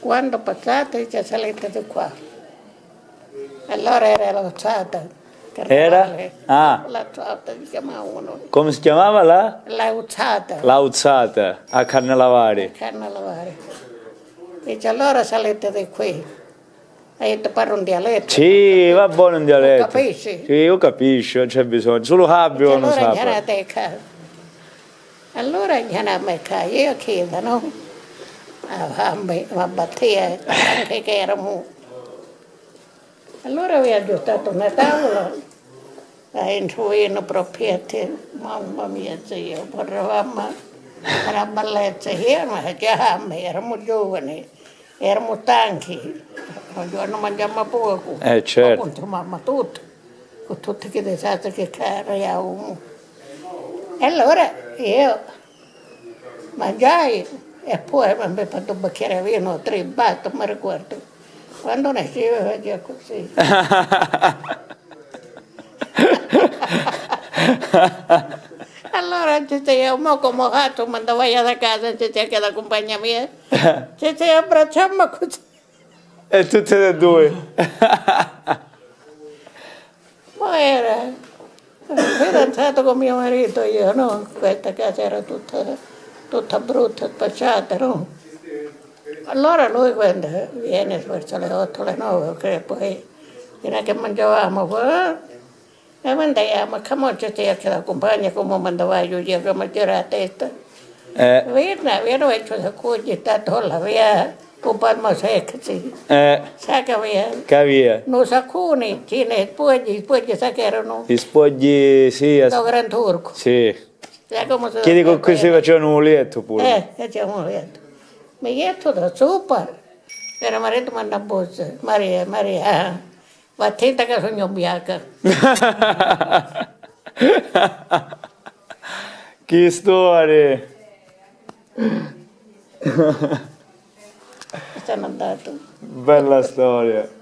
quando passate ci salite di qua. Allora era l'alzata. Era? Ah. L'alzata si chiamavano. Come si chiamava la? L'alzata. L'auzzata a Carnelavare. Canna lavare. Dice allora salite di qui. E ti parlo un dialetto. Sì, va buono un dialetto. Capisci? Sì, io capisco, non c'è bisogno. Solo Fabio non allora sa. a. Allora a casa. Io chiedo, no? A me, a battere, anche che eravamo. Allora vi aggiustato una tavola. A insuino proprietà. Mamma mia, zio, parlavamo una bellezza. Io non già, eravamo giovani, eravamo stanchi. Un giorno mangiamo poco. Eh, certo. Appunto, mamma tutto. Con tutti che disastri che cariamo. E allora io mangiai e poi mi abbiamo fatto un bicchiere di vino, tre, basta, mi ricordo. Quando nascevo faceva così. Allora ci sei mo come gatto, quando vai a casa ci sei che la compagna mia, ci sei abbracciamo così. E tutte e due. Ma era fidanzato con mio marito io, no? Questa casa era tutta, tutta brutta, spacciata, no? Allora lui quando viene verso le 8, le 9, che poi fino che mangiavamo, poi, e mandiamo, che mo ci sei che la compagna come mandava io, io che mangiare la testa. Eh, Viene, viene e ci accoglie, sta tolla via, con palma secca, sì. eh, Sa che via, capire. non sa cuni, ce ne spogli, spogli sa che erano Gli spogli, sì, da Gran Turco. sì. Si Chiedi con cui si facevano un lietto pure. Eh, facciamo un letto. Mi getto da sopra. Era marito manda bozza. Maria, Maria, va attenta che sono bianca. che storia. Sono andato. Bella storia.